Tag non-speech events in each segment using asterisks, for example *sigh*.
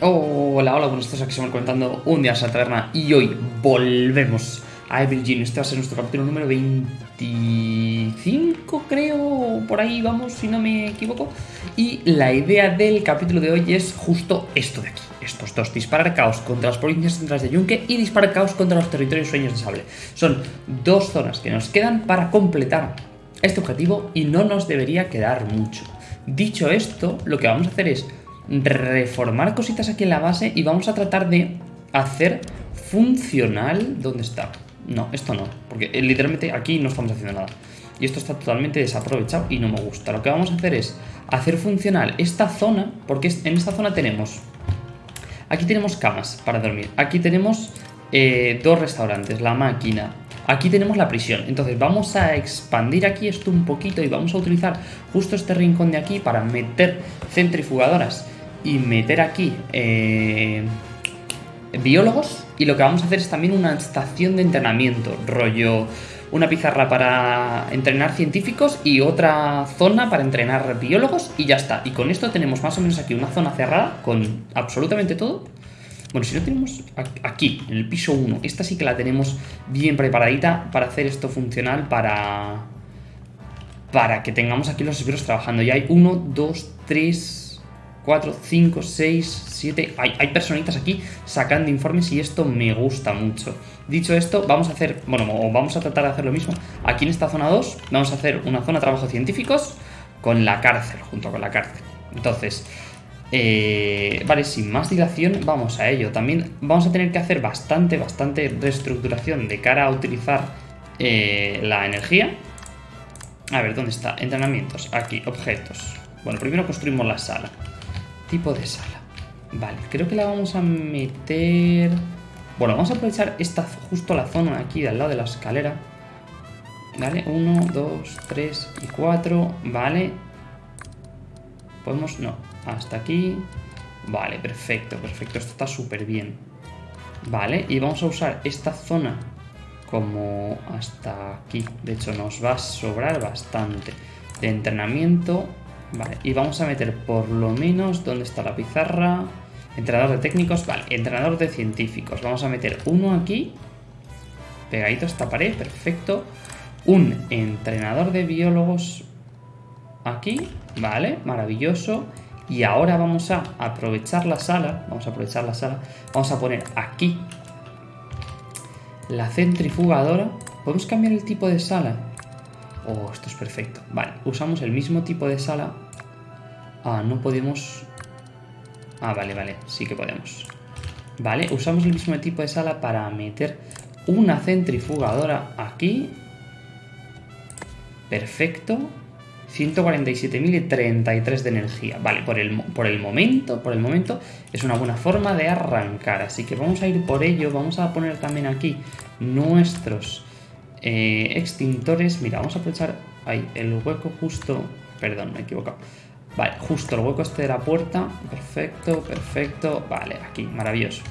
Hola, hola, buenos días, aquí estamos comentando un día a la taberna y hoy volvemos a Evergreen. Este va a ser nuestro capítulo número 25, creo, por ahí vamos, si no me equivoco. Y la idea del capítulo de hoy es justo esto de aquí, estos dos, disparar caos contra las provincias centrales de Yunque y disparar caos contra los territorios sueños de sable. Son dos zonas que nos quedan para completar este objetivo y no nos debería quedar mucho. Dicho esto, lo que vamos a hacer es reformar cositas aquí en la base y vamos a tratar de hacer funcional... ¿Dónde está? No, esto no, porque eh, literalmente aquí no estamos haciendo nada. Y esto está totalmente desaprovechado y no me gusta. Lo que vamos a hacer es hacer funcional esta zona, porque en esta zona tenemos... Aquí tenemos camas para dormir. Aquí tenemos eh, dos restaurantes, la máquina, Aquí tenemos la prisión, entonces vamos a expandir aquí esto un poquito y vamos a utilizar justo este rincón de aquí para meter centrifugadoras y meter aquí eh, biólogos y lo que vamos a hacer es también una estación de entrenamiento, rollo una pizarra para entrenar científicos y otra zona para entrenar biólogos y ya está. Y con esto tenemos más o menos aquí una zona cerrada con absolutamente todo bueno, si no tenemos aquí, en el piso 1, esta sí que la tenemos bien preparadita para hacer esto funcional para... Para que tengamos aquí los esbirros trabajando. Ya hay 1, 2, 3, 4, 5, 6, 7... Hay, hay personitas aquí sacando informes y esto me gusta mucho. Dicho esto, vamos a hacer... Bueno, vamos a tratar de hacer lo mismo. Aquí en esta zona 2 vamos a hacer una zona de trabajo científicos con la cárcel, junto con la cárcel. Entonces, eh, vale, sin más dilación, vamos a ello. También vamos a tener que hacer bastante, bastante reestructuración de cara a utilizar eh, la energía. A ver, ¿dónde está? Entrenamientos. Aquí, objetos. Bueno, primero construimos la sala. Tipo de sala. Vale, creo que la vamos a meter... Bueno, vamos a aprovechar esta, justo la zona aquí, de al lado de la escalera. Vale, 1, 2, 3 y 4. Vale. Podemos... No, hasta aquí. Vale, perfecto, perfecto. Esto está súper bien. Vale, y vamos a usar esta zona como hasta aquí. De hecho, nos va a sobrar bastante de entrenamiento. Vale, y vamos a meter por lo menos... ¿Dónde está la pizarra? Entrenador de técnicos, vale. Entrenador de científicos. Vamos a meter uno aquí. Pegadito a esta pared, perfecto. Un entrenador de biólogos aquí, vale, maravilloso. Y ahora vamos a aprovechar la sala, vamos a aprovechar la sala, vamos a poner aquí la centrifugadora. ¿Podemos cambiar el tipo de sala? Oh, esto es perfecto. Vale, usamos el mismo tipo de sala. Ah, no podemos... Ah, vale, vale, sí que podemos. Vale, usamos el mismo tipo de sala para meter una centrifugadora aquí. Perfecto. 147.033 de energía. Vale, por el, por el momento, por el momento es una buena forma de arrancar. Así que vamos a ir por ello. Vamos a poner también aquí nuestros eh, extintores. Mira, vamos a aprovechar ahí el hueco justo... Perdón, me he equivocado. Vale, justo el hueco este de la puerta. Perfecto, perfecto. Vale, aquí, maravilloso.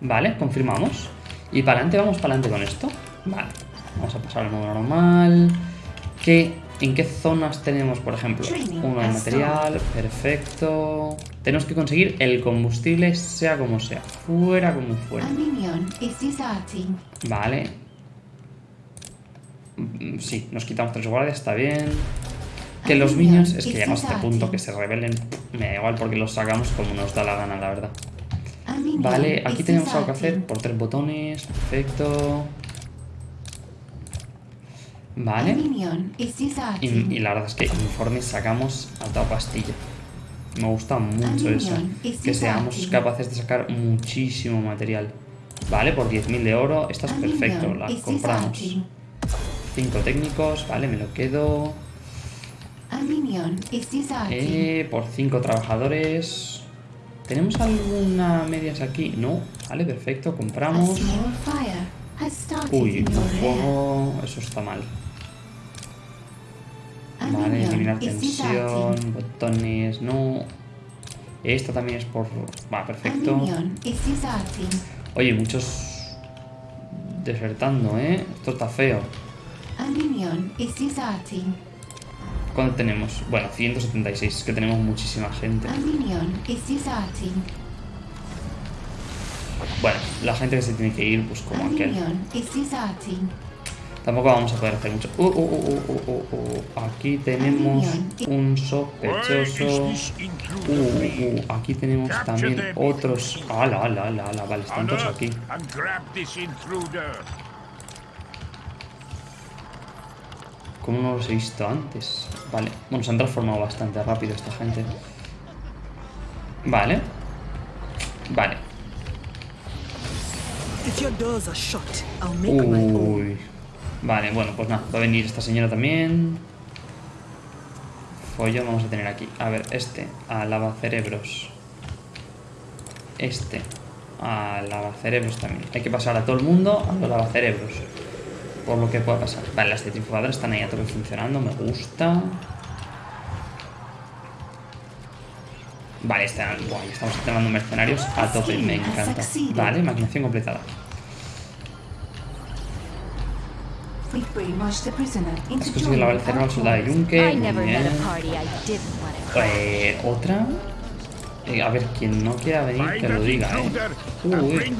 Vale, confirmamos. Y para adelante, vamos para adelante con esto. Vale, vamos a pasar al modo normal. Que ¿En qué zonas tenemos, por ejemplo? Uno de material, perfecto. Tenemos que conseguir el combustible sea como sea, fuera como fuera. Vale. Mm, sí, nos quitamos tres guardias, está bien. Que los minions, es que llegamos a este punto que se rebelen, me da igual porque los sacamos como nos da la gana, la verdad. Vale, aquí tenemos algo que hacer por tres botones, perfecto. Vale. Y, la verdad es que informes sacamos a toda pastilla. Me gusta mucho eso. Que seamos capaces de sacar muchísimo material. Vale, por 10.000 de oro. Esta es perfecto. La compramos. 5 técnicos. Vale, me lo quedo. Eh, por 5 trabajadores. ¿Tenemos alguna medias aquí? No. Vale, perfecto. Compramos. Uy, un fuego. Eso está mal. Vale, eliminar tensión, botones, no. Esto también es por... Va, perfecto. Oye, muchos desertando, ¿eh? Esto está feo. ¿Cuánto tenemos? Bueno, 176, es que tenemos muchísima gente. Bueno, la gente que se tiene que ir, pues A como aquel. Tampoco vamos a poder hacer mucho. Uh, uh, uh, uh, uh, uh, uh. Aquí tenemos un sospechoso. Uh, uh, uh. Aquí tenemos también otros. ¡Hala, ala, ala, ala! Vale, están todos aquí. ¿Cómo no los he visto antes? Vale. Bueno, se han transformado bastante rápido esta gente. Vale. Vale. Uy. Vale, bueno, pues nada, va a venir esta señora también. Follón vamos a tener aquí. A ver, este, a lavacerebros. Este, a lavacerebros también. Hay que pasar a todo el mundo a los lavacerebros. Por lo que pueda pasar. Vale, las centrifugadoras están ahí a tope funcionando, me gusta. Vale, están, buah, ya estamos llamando mercenarios a tope, me encanta. Vale, maquinación completada. Has conseguido lavar el cerebro al soldado de. Yunque. I Muy never met bien. a party I didn't want to. Eh, ¿Otra? Eh, a ver, quien no quiera venir, que lo diga, ¿eh? Uy,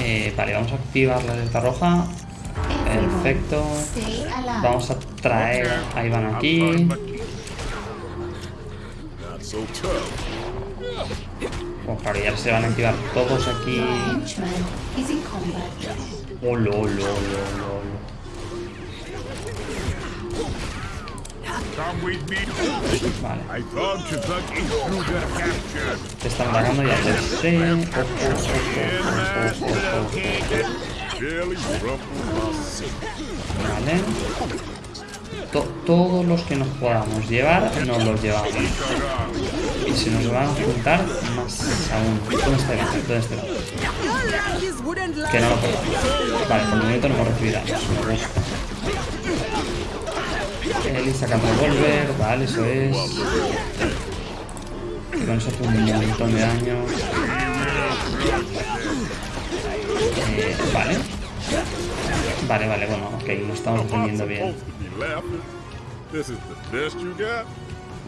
eh, vale, vamos a activar la alerta roja. Perfecto. Vamos a traer a Iván aquí. Pues claro, ya se van a activar todos aquí. Olo, olo, olo, Vale, te están atacando, ya lo sé. Ojo, ojo, ojo, ojo, ojo. Barely Vale. To- todos los que nos podamos llevar, nos los llevamos. Y si nos van a juntar, más aún. ¿Dónde está Iván? ¿Dónde está line. Que no lo perdamos. Vale, por el momento no hemos recibido daños. Me gusta. Eli saca el revólver, vale, eso es. Con eso hace un montón de daño. Eh, vale. Vale, vale, bueno, ok, lo estamos defendiendo bien.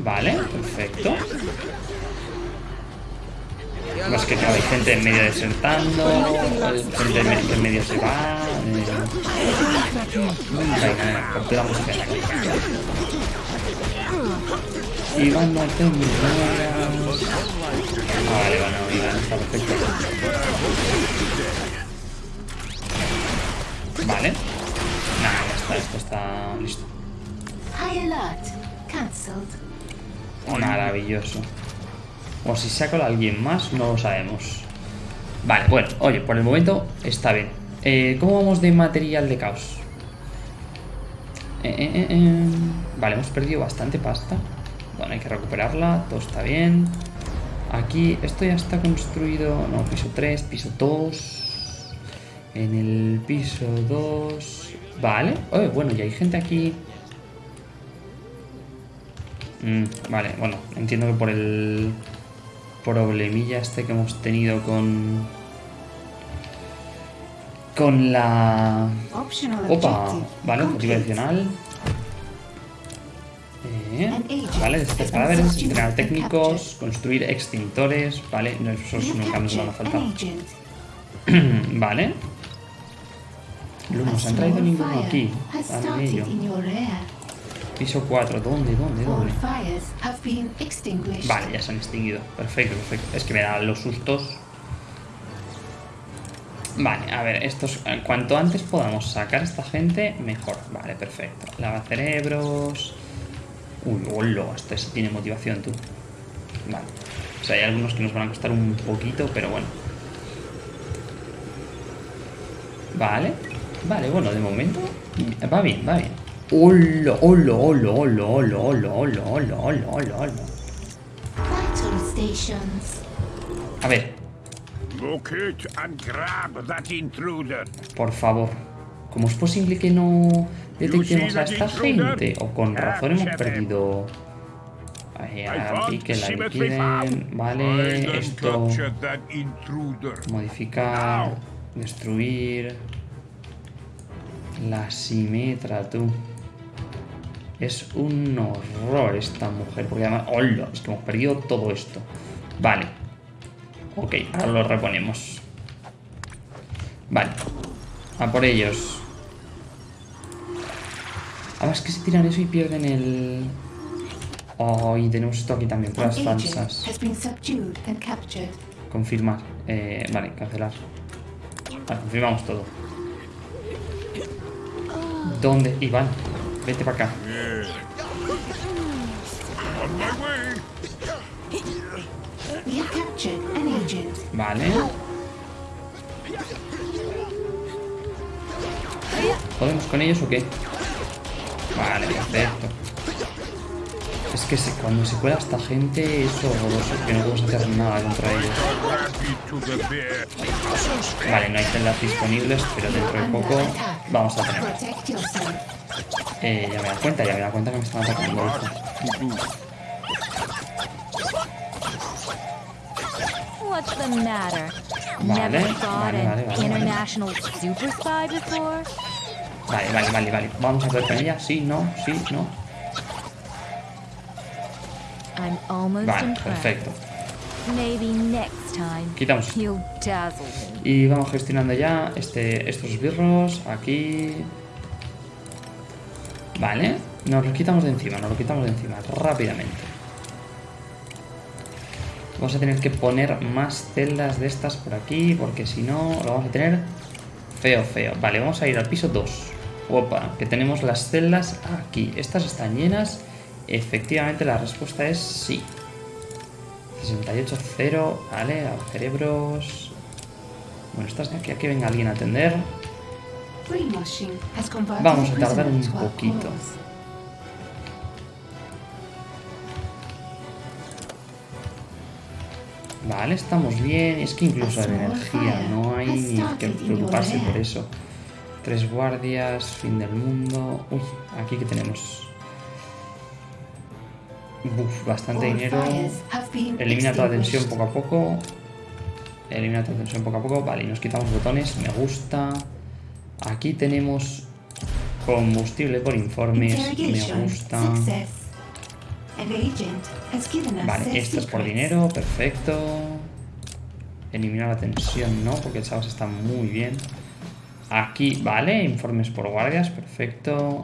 Vale, perfecto. Es que claro, hay gente en medio desertando, gente en medio, se va. eh. Venga, la música. Iván, no te mueras. Ah, vale, bueno, Iván está perfecto. Vale. Nada, ya está, esto está listo. High alert. Cancelled. Maravilloso. O si saco a alguien más, no lo sabemos. Vale, bueno, oye, por el momento está bien. Eh, ¿Cómo vamos de material de caos? Eh, eh. Vale, hemos perdido bastante pasta. Bueno, hay que recuperarla, todo está bien. Aquí, esto ya está construido. No, piso 3, piso 2. En el piso 2. Vale. Oye, bueno, y hay gente aquí. Mm, vale, bueno, entiendo que por el problemilla este que hemos tenido con... Con la... Opa, vale, objetivo adicional. Eh, vale, deshacer cadáveres, entrenar técnicos, construir extintores, vale, no, esos nunca nos van a faltar. vale. No nos han traído ninguno aquí. Vale, ello. Piso 4, ¿dónde, dónde, dónde? Vale, ya se han extinguido. Perfecto, perfecto. Es que me dan los sustos. Vale, a ver, estos. eh, Cuanto antes podamos sacar a esta gente, mejor. Vale, perfecto. Lava cerebros. Uy, hola, este sí tiene motivación, tú. Vale. O sea, hay algunos que nos van a costar un poquito, pero bueno. Vale. Vale, bueno, de momento. Va bien, va bien. Hola, hola, hola, hola, hola, hola, hola, hola, hola. A ver, Locate and grab that intruder. por favor. ¿Cómo es posible que no detectemos a esta gente? O con razón hemos perdido... Aquí que la liquiden. Vale, esto... Modificar... Destruir... La simetra, tú. Es un horror esta mujer, porque además... ¡Hola! Es que hemos perdido todo esto. Vale. Ok, ahora lo reponemos. Vale. A por ellos. Además que se tiran eso y pierden el... Oh, y tenemos esto aquí también, pruebas falsas. Confirmar. Eh, vale, cancelar. Vale, confirmamos todo. ¿Dónde? Iván, vete para acá. Vale. ¿Podemos con ellos o qué? Vale, perfecto. Es que cuando se cuela esta gente es horroroso, que no podemos hacer nada contra ellos. Vale, no hay celdas disponibles, pero dentro de poco vamos a tener. Eh, ya me da cuenta, ya me da cuenta que me están atacando. What's the matter? Vale, Never thought vale, an vale, vale, international super spy before? Vale, vale, vale, vale. Vamos a ver con ella. Sí, no, sí, no. I'm almost Vale, perfecto. Maybe next time Quitamos. Y vamos gestionando ya este, estos birros aquí. Vale, nos los quitamos de encima, nos lo quitamos de encima rápidamente. Vamos a tener que poner más celdas de estas por aquí, porque si no lo vamos a tener feo, feo. Vale, vamos a ir al piso 2. Opa, que tenemos las celdas aquí. Estas están llenas. Efectivamente, la respuesta es sí. 68-0, vale, a cerebros. Bueno, estas de aquí a que venga alguien a atender. Vamos a tardar un poquito. Vale, estamos bien. Es que incluso en energía no hay ni que preocuparse por eso. Tres guardias, fin del mundo. Uy, aquí que tenemos. Bastante dinero. Elimina toda tensión poco a poco. Elimina toda tensión poco a poco. Vale, y nos quitamos botones. Me gusta. Aquí tenemos combustible por informes. Me gusta. Vale, esto es por dinero, perfecto. Eliminar la tensión, no, porque el Sabas está muy bien. Aquí, vale, informes por guardias, perfecto.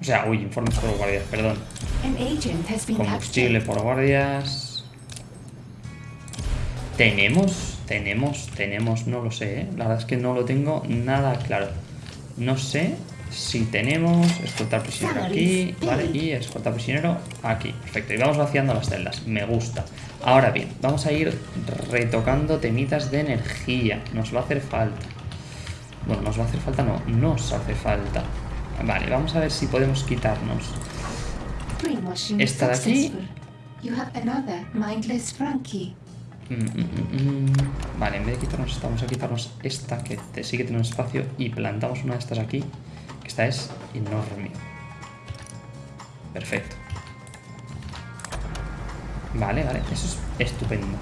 O sea, uy, informes por guardias, perdón. Combustible por guardias. Tenemos, tenemos, tenemos, no lo sé, ¿eh? La verdad es que no lo tengo nada claro. No sé si tenemos escoltar prisionero aquí, vale, y escoltar prisionero aquí. Perfecto, y vamos vaciando las celdas, me gusta. Ahora bien, vamos a ir retocando temitas de energía, nos va a hacer falta. Bueno, nos va a hacer falta, no, nos hace falta. Vale, vamos a ver si podemos quitarnos Esta de aquí. Mm, mm, mm. Vale, en vez de quitarnos esta, vamos a quitarnos esta que te- tiene un espacio y plantamos una de estas aquí, esta es enorme. Perfecto. Vale, vale, eso es estupendo.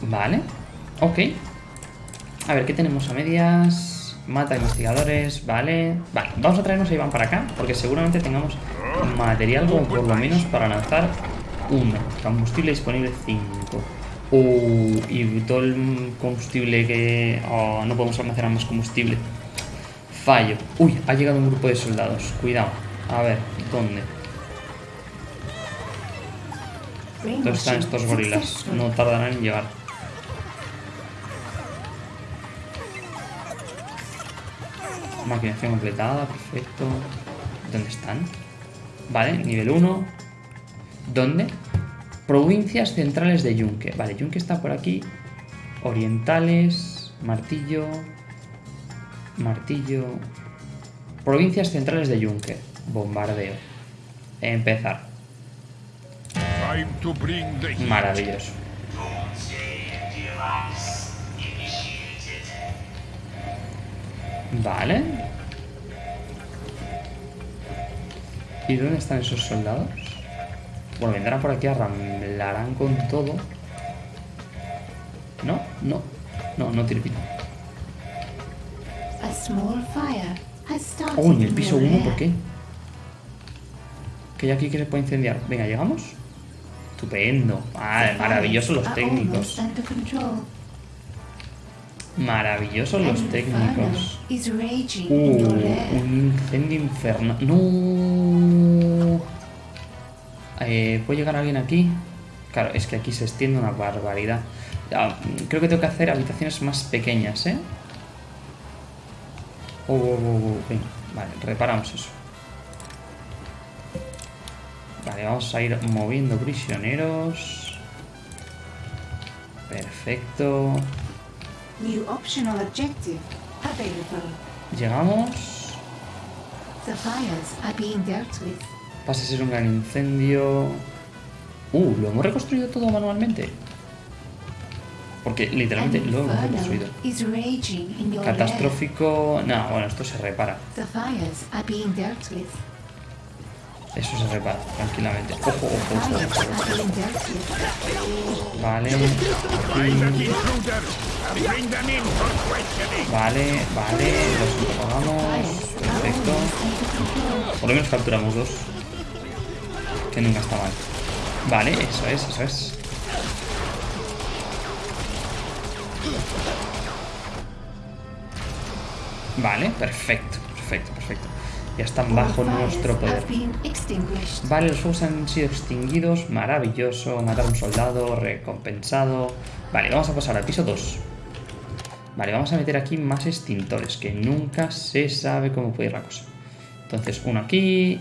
Vale, ok. A ver, ¿qué tenemos a medias? Mata investigadores, vale. Vale, vamos a traernos a Iván para acá, porque seguramente tengamos material por lo menos para lanzar uno. Combustible disponible 5. Uh, y todo el combustible que... oh, no podemos almacenar más combustible. Fallo. Uy, ha llegado un grupo de soldados. Cuidado. A ver, ¿dónde? ¿Dónde están estos gorilas? No tardarán en llegar. Maquinación completada, perfecto. ¿Dónde están? Vale, nivel 1. ¿Dónde? Provincias centrales de Yunque. Vale, Yunque está por aquí. Orientales, martillo, martillo. Provincias centrales de Yunque. Bombardeo. Empezar. Maravilloso. Vale. ¿Y dónde están esos soldados? Bueno, vendrán por aquí, arramblarán con todo. No, no, no, no tiene. Oh, en el piso your 1, lair. ¿por qué? Que hay aquí que se puede incendiar. Venga, ¿llegamos? Estupendo. Vale, The maravillosos los técnicos. Maravillosos los técnicos. Uh, un incendio infernal. No. Eh, ¿Puede llegar alguien aquí? Claro, es que aquí se extiende una barbaridad. Ah, creo que tengo que hacer habitaciones más pequeñas, ¿eh? Oh, oh, oh, venga, vale, reparamos eso. Vale, vamos a ir moviendo prisioneros. Perfecto. New optional objective available. Llegamos. The fires are being dealt with. Pasa a ser un gran incendio. Uh, lo hemos reconstruido todo manualmente. Porque literalmente lo hemos reconstruido. Catastrófico. No, bueno, esto se repara. Eso se repara tranquilamente. Ojo, ojo, ojo. Vale. Aquí. Vale, vale. Los interrogamos. Perfecto. Por lo menos capturamos dos. Que nunca está mal. Vale, eso es, eso es. Vale, perfecto, perfecto, perfecto. Ya están bajo nuestro poder. Vale, los fuegos han sido extinguidos. Maravilloso. Matar a un soldado. Recompensado. Vale, vamos a pasar al piso 2. Vale, vamos a meter aquí más extintores. Que nunca se sabe cómo puede ir la cosa. Entonces, uno aquí.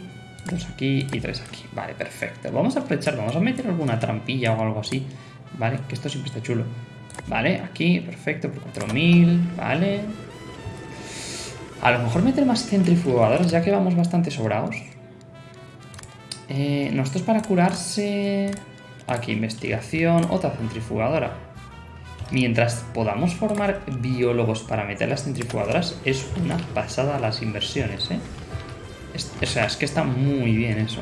Dos aquí y tres aquí. Vale, perfecto. Vamos a aprovechar. Vamos a meter alguna trampilla o algo así. Vale, que esto siempre está chulo. Vale, aquí, perfecto. Por 4000. Vale. A lo mejor meter más centrifugadoras, ya que vamos bastante sobrados. Eh, nosotros para curarse... Aquí, investigación, otra centrifugadora. Mientras podamos formar biólogos para meter las centrifugadoras, es una pasada las inversiones, ¿eh? O sea, es que está muy bien eso.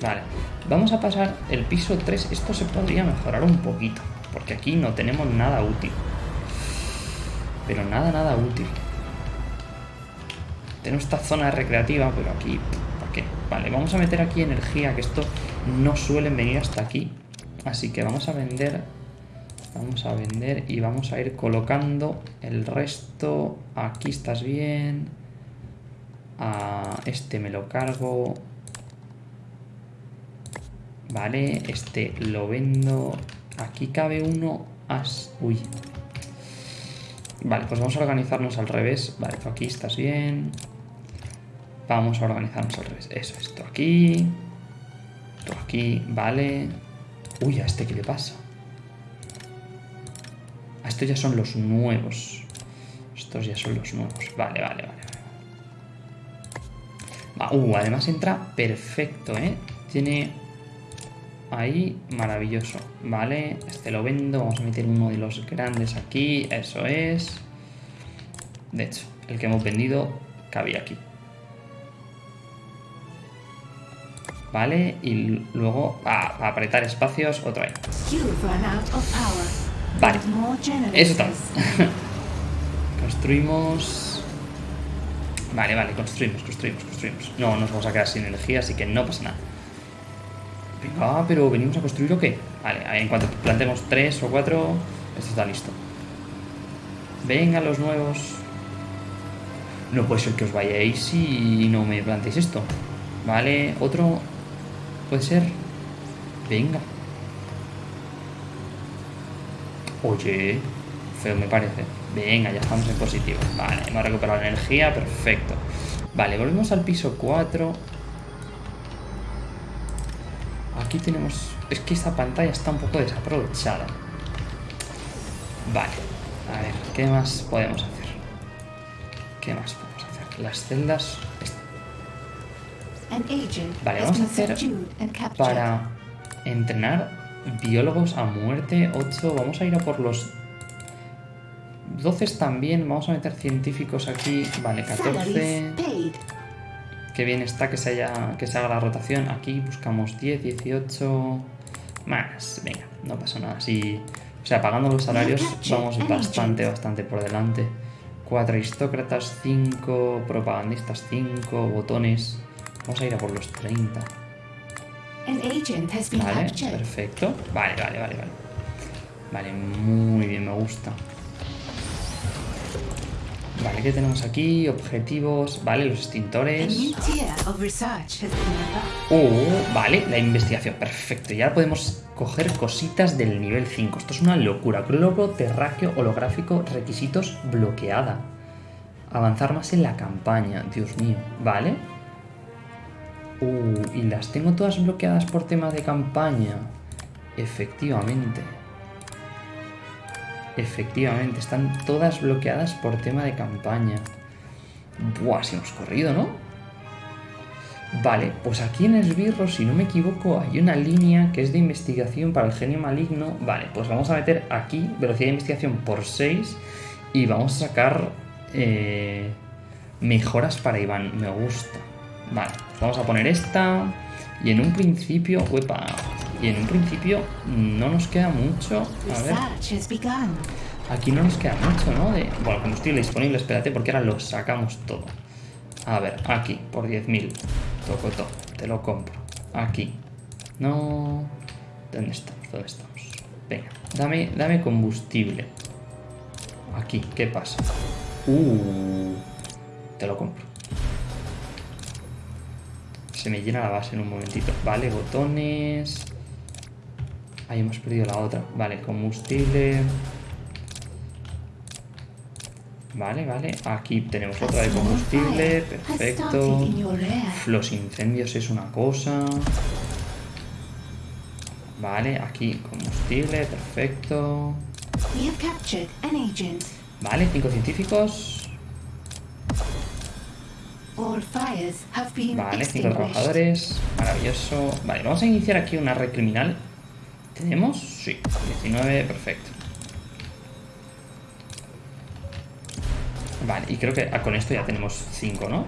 Vale, vamos a pasar el piso 3. Esto se podría mejorar un poquito, porque aquí no tenemos nada útil. Pero nada, nada útil. Tenemos esta zona recreativa, pero aquí, ¿para qué? Vale, vamos a meter aquí energía, que esto no suelen venir hasta aquí. Así que vamos a vender, vamos a vender y vamos a ir colocando el resto. Aquí estás bien. A este me lo cargo. Vale, este lo vendo. Aquí cabe uno. As... Uy, Vale, pues vamos a organizarnos al revés. Vale, aquí estás bien. Vamos a organizarnos al revés. Eso, esto aquí. Tú aquí, vale. Uy, ¿a este qué le pasa? A estos ya son los nuevos. Estos ya son los nuevos. Vale, vale, vale. Va, uh, además entra perfecto, ¿eh? Tiene Ahí, maravilloso. Vale, este lo vendo. Vamos a meter uno de los grandes aquí. Eso es. De hecho, el que hemos vendido cabía aquí. Vale, y luego a, apretar espacios, of power. Vale, eso está. *laughs* construimos. Vale, vale, construimos, construimos, construimos. No nos vamos a quedar sin energía, así que no pasa nada. Venga, pero venimos a construir o qué? Vale, en cuanto plantemos tres o cuatro, esto está listo. Venga, los nuevos. No puede ser que os vayáis y no me planteéis esto. Vale, otro. Puede ser. Venga. Oye, feo me parece. Venga, ya estamos en positivo. Vale, hemos recuperado la energía, perfecto. Vale, volvemos al piso 4. Aquí tenemos... Es que esta pantalla está un poco desaprovechada. Vale. A ver, ¿qué más podemos hacer? ¿Qué más podemos hacer? Las celdas... Vale, vamos a hacer para entrenar biólogos a muerte 8. Vamos a ir a por los 12 también. Vamos a meter científicos aquí. Vale, 14. Salaries paid. Qué bien está que se, haya, que se haga la rotación. Aquí buscamos 10, 18. Más. Venga, no pasa nada. Si, o sea, pagando los salarios vamos bastante, bastante por delante. 4 aristócratas, 5 propagandistas, 5 botones. Vamos a ir a por los 30. An agent has been Vale, perfecto. Vale, vale, vale, vale. Vale, muy bien, me gusta. Vale, ¿qué tenemos aquí? Objetivos, vale, los extintores. Oh, vale, la investigación, perfecto. Ya podemos coger cositas del nivel 5. Esto es una locura. Globo terráqueo holográfico, requisitos bloqueada. Avanzar más en la campaña, Dios mío. Vale. Uh, y las tengo todas bloqueadas por tema de campaña. Efectivamente. Efectivamente, están todas bloqueadas por tema de campaña. Buah, si hemos corrido, ¿no? Vale, pues aquí en Esbirro, si no me equivoco, hay una línea que es de investigación para el genio maligno. Vale, pues vamos a meter aquí velocidad de investigación por 6 y vamos a sacar eh, mejoras para Iván. Me gusta. Vale, vamos a poner esta y en un principio, uepa, y en un principio no nos queda mucho. A ver. Aquí no nos queda mucho, ¿no? De, bueno, combustible disponible, espérate, porque ahora lo sacamos todo. A ver, aquí, por 10.000. Toco todo, te lo compro. Aquí. No... ¿Dónde estamos? ¿Dónde estamos? Venga, dame, dame combustible. Aquí, ¿qué pasa? Uh, te lo compro. Se me llena la base en un momentito. Vale, botones. Ahí hemos perdido la otra. Vale, combustible. Vale, vale. Aquí tenemos otra de combustible. Perfecto. Los incendios es una cosa. Vale, aquí combustible. Perfecto. Vale, cinco científicos. Vale, cinco trabajadores. Maravilloso. Vale, vamos a iniciar aquí una red criminal. ¿Tenemos? Sí. 19, perfecto. Vale, y creo que ah, con esto ya tenemos 5, ¿no?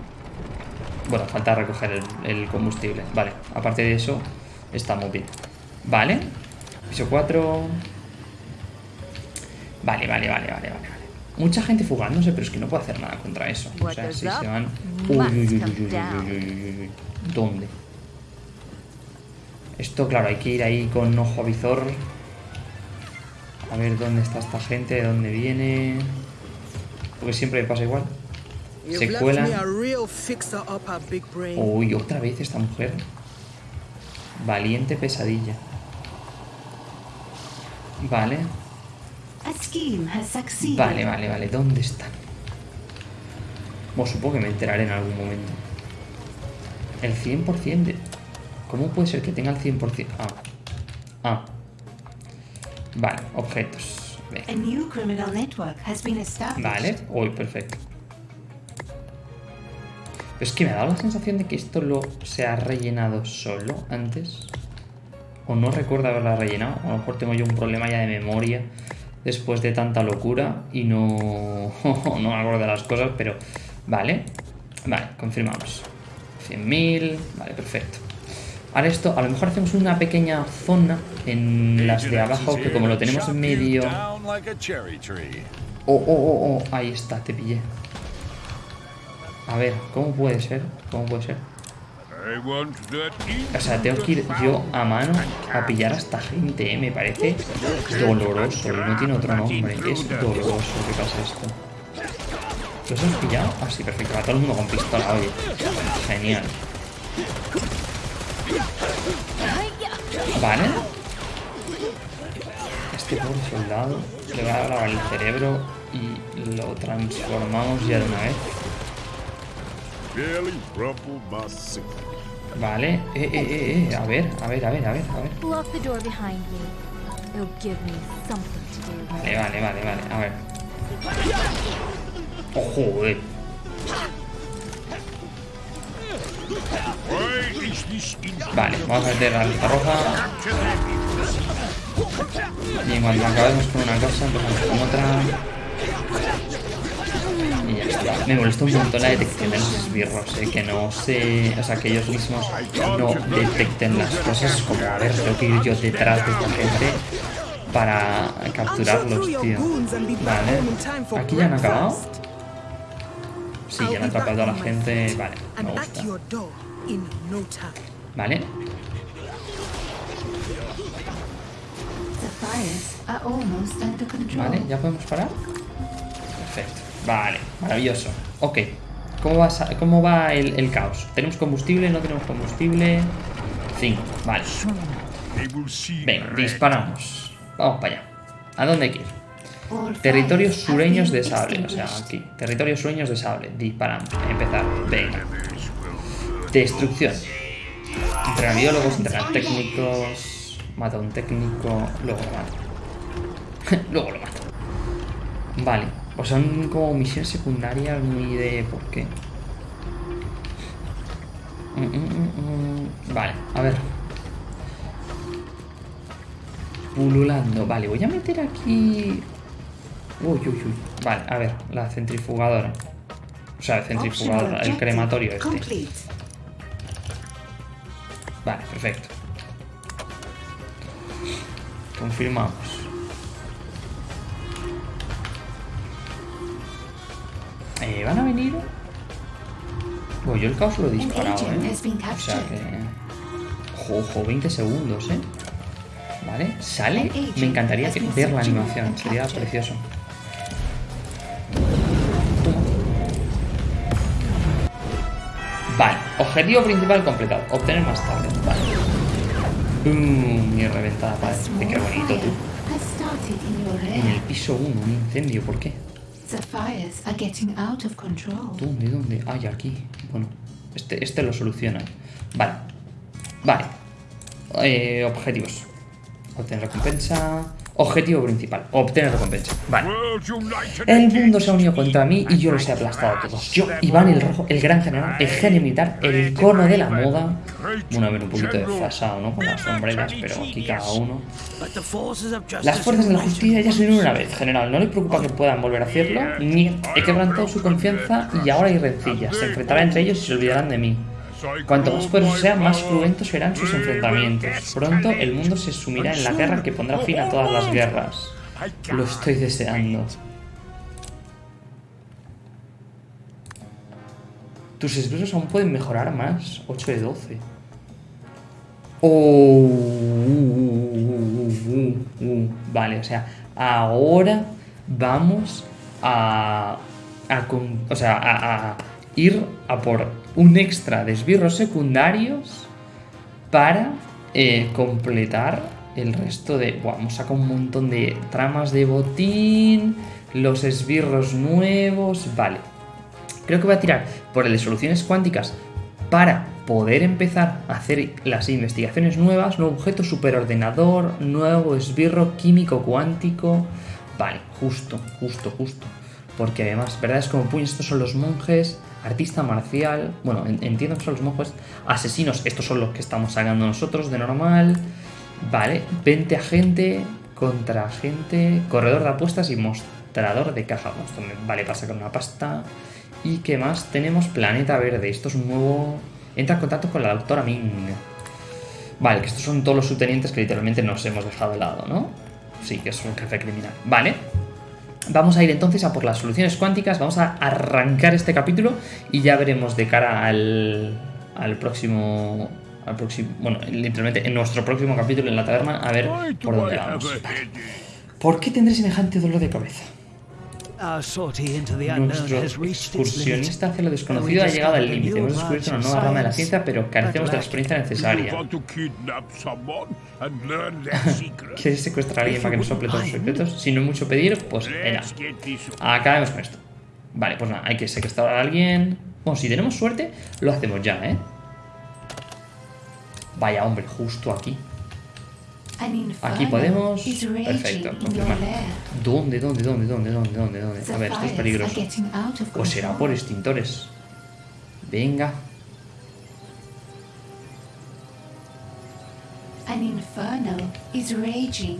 Bueno, falta recoger el, el combustible. Vale, aparte de eso, está muy bien. Vale. Piso 4. Vale, vale, vale, vale, vale mucha gente fugándose, pero es que no puedo hacer nada contra eso. O sea, si se van... Uy, uy, uy, uy, uy, uy, uy, uy, uy, uy, ¿Dónde? Esto, claro, hay que ir ahí con ojo avizor. A ver dónde está esta gente, de dónde viene... Porque siempre me pasa igual. Se cuela. Uy, otra vez esta mujer. Valiente pesadilla. Vale vale, vale, vale. ¿Dónde están? Bueno, supongo que me enteraré en algún momento. El 100% de... ¿Cómo puede ser que tenga el 100%? Ah. Ah. Vale, objetos. Established. Vale, uy, perfecto. Pero es que me ha dado la sensación de que esto lo se ha rellenado solo antes. O no recuerdo haberla rellenado. A lo mejor tengo yo un problema ya de memoria después de tanta locura y no, *laughs* no me acuerdo de las cosas, pero vale. Vale, confirmamos. 100.000, vale, perfecto. Ahora esto, a lo mejor hacemos una pequeña zona en las de abajo, que como lo tenemos en medio... Oh, oh, oh, oh, ahí está, te pillé. A ver, ¿cómo puede ser? ¿Cómo puede ser? O sea, tengo que ir yo a mano a pillar a esta gente, ¿eh? Me parece doloroso. y No tiene otro nombre. Es doloroso que pasa esto. ¿Los hemos pillado? Ah, sí, perfecto. Va todo el mundo con pistola, oye. Genial. Vale. Este pobre soldado le va a grabar el cerebro y lo transformamos ya de una vez. Vale. Eh, eh, eh, eh. A ver, a ver, a ver, a ver, a ver. Vale, vale, vale, vale. A ver. Oh, joder. Vale, vamos a meter la lista roja. Y en cuanto acabemos con una cosa, empezamos con otra. Me molesta un montón la detección de los esbirros, eh, que no se. O sea, que ellos mismos no detecten las cosas. Como, a ver, tengo que ir yo detrás de esta gente para capturarlos, tío. Vale. Aquí ya han acabado. Sí, ya me be ha atrapado a la gente. Vale, me gusta. Vale. Vale, ¿ya podemos parar? Perfecto. Vale, maravilloso. Ok. ¿Cómo va, cómo va el, caos? ¿Tenemos combustible? ¿No tenemos combustible? 5. Vale. Venga, disparamos. Vamos para allá. ¿A dónde hay que ir? Territorios sureños de sable. O sea, aquí. Territorios sureños de sable. Disparamos. Empezar. Venga. Destrucción. Entrenar biólogos, entrenar técnicos. Mata a un técnico. Luego lo mato. *laughs* luego lo mato. Vale. Pues son como misiones secundarias muy de por qué. Mm, mm, mm. Vale, a ver. Pululando. Vale, voy a meter aquí. Uy, uy, uy. Vale, a ver, la centrifugadora. O sea, el centrifugadora, el crematorio este. Vale, perfecto. Confirmamos. Eh, ¿Van a venir? Bueno, yo el caos lo he disparado, ¿eh? O sea que... Ojo, ojo, 20 segundos, ¿eh? Vale, sale. Me encantaría ver la animación, sería precioso. Vale, objetivo principal completado. Obtener más tarde. Vale. Boom, y reventada small Qué bonito tú. En el piso 1, un incendio, ¿por qué? The fires are getting out of control. ¿Dónde? ¿Dónde? Ay, aquí. Bueno, este, este lo soluciona. Vale. Vale. Eh, objetivos. Obtener recompensa. Objetivo principal. Obtener recompensa. Vale. El mundo se ha unido contra mí y yo los he aplastado a todos. Yo, Iván el Rojo, el gran general, el genio militar, el icono de la moda. Bueno, a ver, un poquito desfasado, ¿no? Con las sombreras, pero aquí cada uno. But the forces of justice Las fuerzas de la justicia ya se unieron una vez, general. No le preocupa que puedan volver a hacerlo, ni he quebrantado su confianza y ahora hay rencillas. Se enfrentará entre ellos y se olvidarán de mí. Cuanto más poderoso sea, más cruentos serán sus enfrentamientos. Pronto el mundo se sumirá en la guerra que pondrá fin a todas las guerras. Lo estoy deseando. Tus esbirros aún pueden mejorar más. 8 de 12. Oh. Vale, o sea, ahora vamos a, a o sea, a ir a por un extra de esbirros secundarios para eh, completar el resto de... Buah, hemos sacado un montón de tramas de botín, los esbirros nuevos, vale. Creo que voy a tirar por el de soluciones cuánticas para poder empezar a hacer las investigaciones nuevas, nuevo objeto superordenador, nuevo esbirro químico cuántico. Vale, justo, justo, justo. Porque además, ¿verdad? Es como, puño, estos son los monjes, artista marcial, bueno, en- entiendo que son los monjes, asesinos, estos son los que estamos sacando nosotros de normal. Vale, 20 agente, contra agente, corredor de apuestas y mostrador de caja. Esto vale para sacar una pasta. ¿Y qué más? Tenemos Planeta Verde. Esto es un nuevo... Entra en contacto con la doctora Ming. Vale, que estos son todos los subtenientes que literalmente nos hemos dejado de lado, ¿no? Sí, que es un jefe criminal. Vale. Vamos a ir entonces a por las soluciones cuánticas. Vamos a arrancar este capítulo y ya veremos de cara al, al próximo. Al próximo. Bueno, literalmente en nuestro próximo capítulo en la taberna, a ver por dónde vamos. Vale. ¿Por qué tendré semejante dolor de cabeza? Nuestro has reached its limit. excursionista hacia lo desconocido ha llegado al límite. Hemos descubierto una nueva rama de la ciencia, pero carecemos de la experiencia necesaria. *laughs* ¿Quieres secuestrar a alguien para que nos sople todos los secretos? Si no es mucho pedir, pues over. Acabemos con esto. Vale, pues nada, hay que secuestrar a alguien. Bueno, si tenemos suerte, lo hacemos ya, ¿eh? Vaya, hombre, justo aquí. Aquí podemos. Perfecto, confirmar. ¿Dónde, dónde, dónde, dónde, dónde, dónde, dónde? A ver, esto es peligroso. Pues será por extintores. Venga.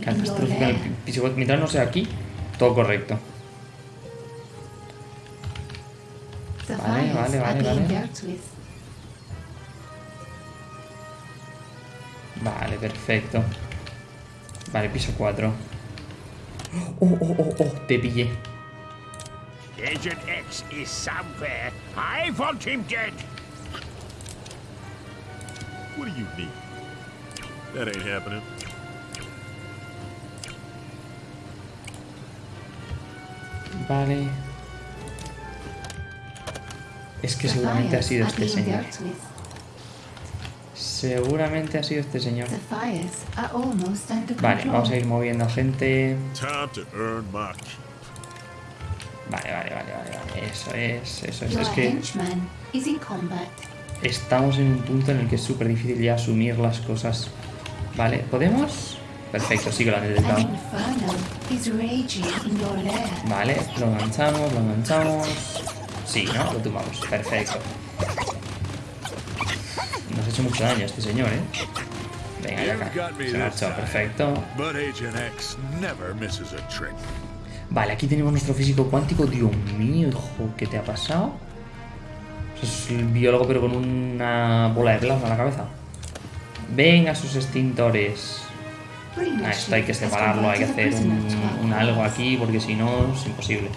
Catastrófica. Mientras no sea aquí, todo correcto. Vale, vale, vale, vale. Vale, perfecto. Vale, piso 4. Oh, oh, oh, oh, te pillé. Agent X is somewhere. I want him dead. What do you need? That ain't happening. Vale. Es que seguramente ha sido este señor. Seguramente ha sido este señor. Vale, vamos a ir moviendo a gente. Vale, vale, vale, vale, vale. Eso es, eso es. Es que estamos en un punto en el que es súper difícil ya asumir las cosas. Vale, ¿podemos? Perfecto, sí que lo han An detectado. Vale, lo enganchamos, lo enganchamos. Sí, ¿no? Lo tumbamos. Perfecto. Hecho mucho daño este señor, ¿eh? Venga, ya acá. Se marchó, perfecto. A. Vale, aquí tenemos nuestro físico cuántico. Dios mío, hijo, ¿qué te ha pasado? Es el biólogo pero con una bola de plasma en la cabeza. Venga, sus extintores. Ah, esto hay que separarlo, hay que hacer un, un algo aquí porque si no es imposible.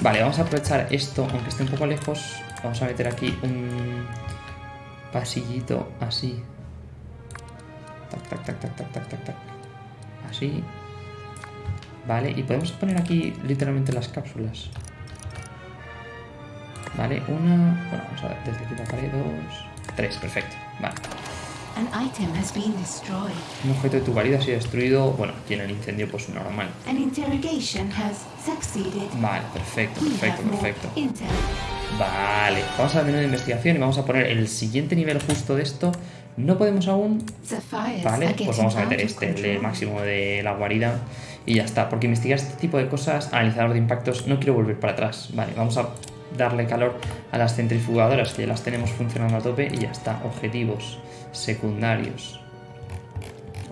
Vale, vamos a aprovechar esto, aunque esté un poco lejos. Vamos a meter aquí un pasillito así. Tac, tac, tac, tac, tac, tac, tac, tac. Así. Vale, y podemos poner aquí literalmente las cápsulas. Vale, una... Bueno, vamos a ver, desde aquí la pared, dos... Tres, perfecto. Vale. An item has been destroyed. Un objeto de tu guarida ha sido destruido. Bueno, aquí en el incendio, pues normal. An interrogation has succeeded. Vale, perfecto, perfecto, perfecto. Vale, vamos al menú de investigación y vamos a poner el siguiente nivel justo de esto. No podemos aún. Vale, pues vamos a meter este, el de máximo de la guarida. Y ya está, porque investigar este tipo de cosas, analizador de impactos, no quiero volver para atrás. Vale, vamos a darle calor a las centrifugadoras, que ya las tenemos funcionando a tope y ya está. Objetivos secundarios.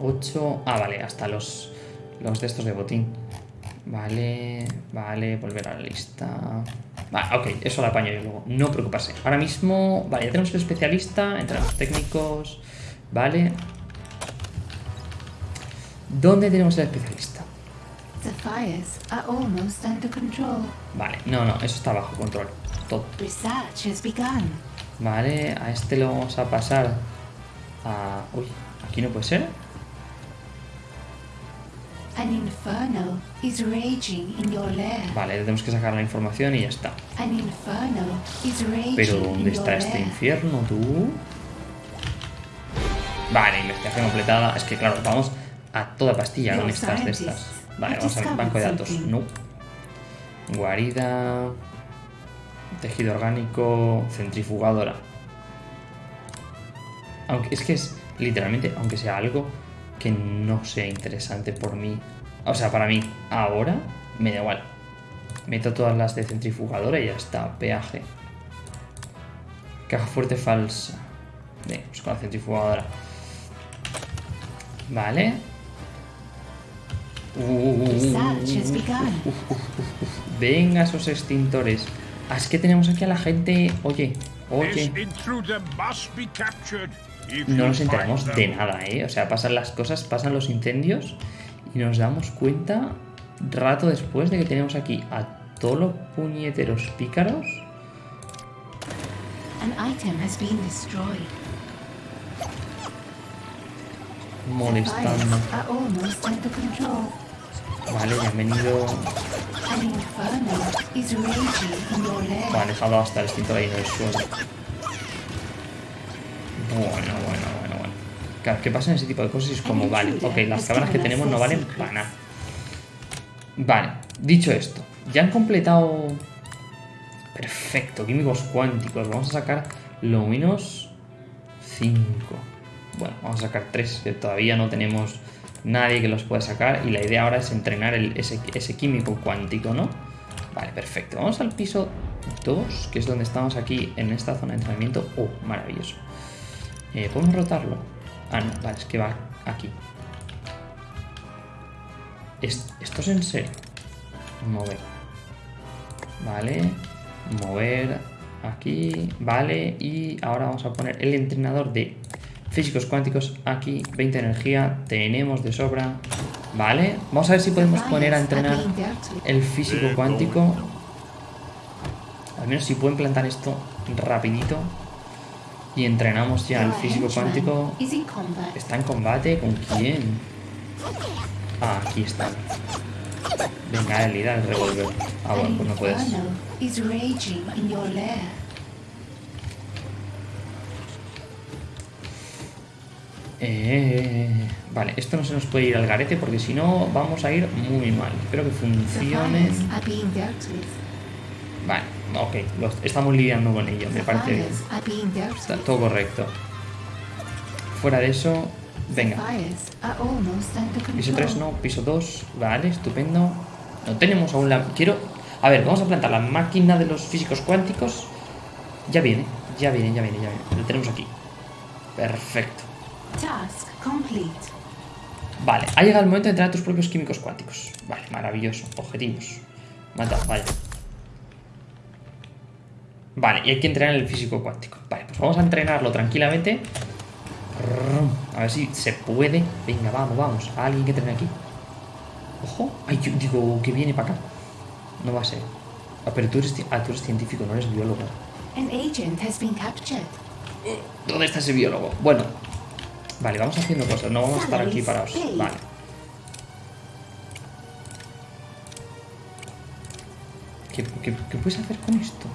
8. Ah, vale, hasta los, los de estos de botín. Vale, vale, volver a la lista. Vale, ok, eso lo apaño yo luego. No preocuparse. Ahora mismo, vale, ya tenemos el especialista, entrenadores técnicos. Vale. ¿Dónde tenemos el especialista? The fires are almost under control. Vale, no, no, eso está bajo control. Todo. Vale, a este lo vamos a pasar a... Uy, aquí no puede ser. An inferno is raging in your lair. Vale, le tenemos que sacar la información y ya está. An inferno is raging Pero ¿dónde está este lair. infierno, tú? Vale, investigación completada. Es que claro, vamos a toda pastilla con estas de estas. Vale, vamos al banco de datos. No. Guarida. Tejido orgánico. Centrifugadora. Aunque es que es literalmente, aunque sea algo que no sea interesante por mí. O sea, para mí, ahora me da igual. Meto todas las de centrifugadora y ya está. Peaje. Caja fuerte falsa. Venga, pues con la centrifugadora. Vale. Uh, venga, esos extintores. Ah, es que tenemos aquí a la gente. Oye, oye. No nos enteramos de nada, ¿eh? O sea, pasan las cosas, pasan los incendios y nos damos cuenta rato después de que tenemos aquí a todos los puñeteros pícaros. Molestando. Vale, ya han venido. Han dejado hasta el extintor ahí en el suelo. Bueno, bueno, bueno, bueno. Claro, que pasan ese tipo de cosas y es como, vale, ok, las cámaras que tenemos no valen para nada. Vale, dicho esto, ya han completado. Perfecto, químicos cuánticos. Vamos a sacar lo menos 5. Bueno, vamos a sacar 3, que todavía no tenemos nadie que los pueda sacar. Y la idea ahora es entrenar el- ese, ese químico cuántico, ¿no? Vale, perfecto. Vamos al piso 2, que es donde estamos aquí en esta zona de entrenamiento. Oh, maravilloso. Eh, ¿Podemos rotarlo? Ah, no, vale, es que va aquí. Es- ¿Esto es en serio? Mover. Vale. Mover. Aquí. Vale. Y ahora vamos a poner el entrenador de físicos cuánticos aquí. 20 energía. Tenemos de sobra. Vale. Vamos a ver si podemos poner a entrenar el físico cuántico. Al menos si pueden plantar esto rapidito y entrenamos ya el Your físico cuántico. ¿Está en combate? ¿Con quién? Ah, aquí está. Venga, irá el revólver. Ah, bueno, pues no puedes. Eh, vale, esto no se nos puede ir al garete porque si no vamos a ir muy mal. Espero que funcione. fires are being dealt with. Vale, ok, estamos lidiando con ello, me parece bien. Está todo correcto. Fuera de eso, venga. Piso 3 no, piso 2, vale, estupendo. No tenemos aún la... Quiero... A ver, vamos a plantar la máquina de los físicos cuánticos. Ya viene, ya viene, ya viene, ya viene. Lo tenemos aquí. Perfecto. Task complete. Vale, ha llegado el momento de entrenar tus propios químicos cuánticos. Vale, maravilloso. Objetivos. Mata, vaya. Vale, y hay que entrenar el físico cuántico. Vale, pues vamos a entrenarlo tranquilamente. A ver si se puede. Venga, vamos, vamos. Alguien que entrene aquí. Ojo. Ay, yo digo que viene para acá. No va a ser. Ah, pero tú eres, ah, tú eres científico, no eres biólogo. An agent has been captured. ¿Dónde está ese biólogo? Bueno. Vale, vamos haciendo cosas. No vamos a estar aquí parados. Vale. ¿Qué, qué, qué puedes hacer con esto?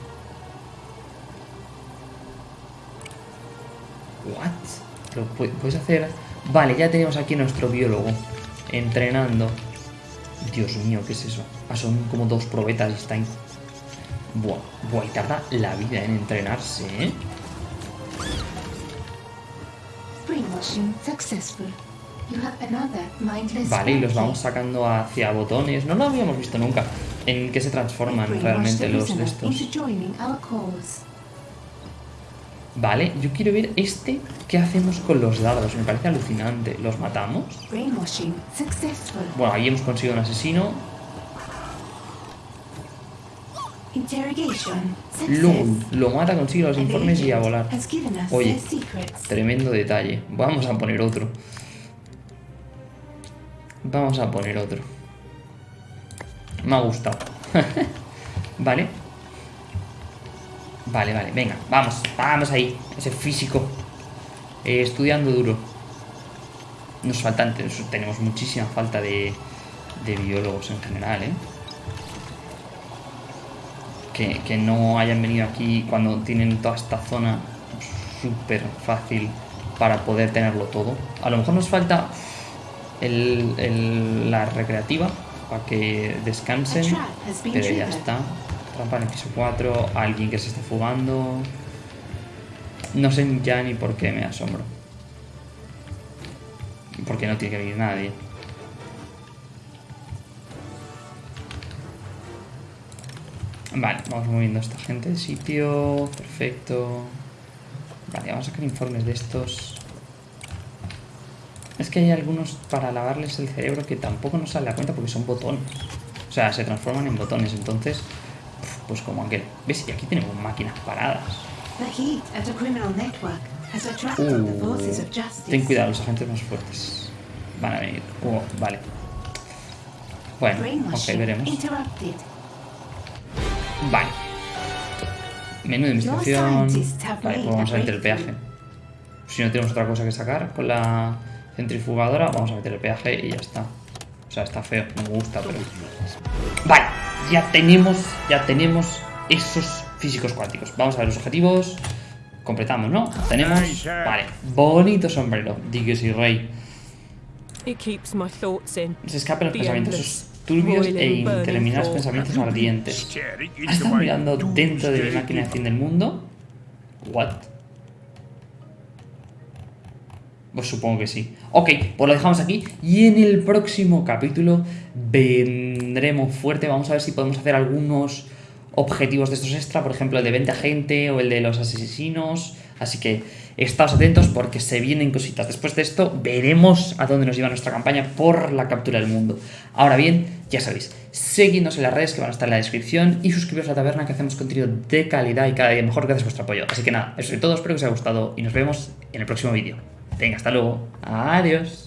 Lo puedes hacer... Vale, ya tenemos aquí nuestro biólogo entrenando. Dios mío, ¿qué es eso? Ah, son como dos probetas y está ahí. Buah, buah, y tarda la vida en entrenarse, ¿eh? Vale, y los vamos sacando hacia botones. No lo habíamos visto nunca. En qué se transforman realmente los de estos. Vale, yo quiero ver este. ¿Qué hacemos con los dardos? Me parece alucinante. ¿Los matamos? Bueno, ahí hemos conseguido un asesino. Lum, lo mata, consigue los informes y a volar. Oye. Tremendo detalle. Vamos a poner otro. Vamos a poner otro. Me ha gustado. *laughs* vale. Vale, vale, venga, vamos, vamos ahí. Ese físico. Eh, estudiando duro. Nos faltan, tenemos muchísima falta de, de biólogos en general, ¿eh? Que, que no hayan venido aquí cuando tienen toda esta zona súper fácil para poder tenerlo todo. A lo mejor nos falta el- el- la recreativa para que descansen, pero ya está. Trampa en el piso 4, alguien que se esté fugando. No sé ya ni por qué me asombro. Porque no tiene que venir nadie. Vale, vamos moviendo a esta gente de sitio. Perfecto. Vale, vamos a sacar informes de estos. Es que hay algunos para lavarles el cerebro que tampoco nos sale a cuenta porque son botones. O sea, se transforman en botones. Entonces, pues como aquel. ¿Ves? Y aquí tenemos máquinas paradas. Uh, ten cuidado, los agentes más fuertes. Van a venir. Uh, vale. Bueno, ok, veremos. Vale. Menú de investigación. Vale, pues vamos a a meter el peaje. Si no tenemos otra cosa que sacar con la centrifugadora, vamos a meter el peaje y ya está. O sea, está feo, no me gusta, pero. Vale, ya tenemos, ya tenemos esos físicos cuánticos. Vamos a ver los objetivos. Completamos, ¿no? Tenemos. Vale, bonito sombrero. Dios y rey. It keeps my thoughts in. Se escapan los pensamientos turbios e interminables pensamientos ardientes. ¿Has into estado mirando dentro de mi máquina de fin del mundo? ¿What? Pues supongo que sí. Ok, pues lo dejamos aquí. Y en el próximo capítulo vendremos fuerte. Vamos a ver si podemos hacer algunos objetivos de estos extra. Por ejemplo, el de 20 gente o el de los asesinos. Así que estaos atentos porque se vienen cositas. Después de esto veremos a dónde nos lleva nuestra campaña por la captura del mundo. Ahora bien, ya sabéis, seguidnos en las redes que van a estar en la descripción y suscribiros a la taberna que hacemos contenido de calidad y cada día mejor gracias a vuestro apoyo. Así que nada, eso es todo, espero que os haya gustado y nos vemos en el próximo vídeo. Venga, hasta luego. Adiós.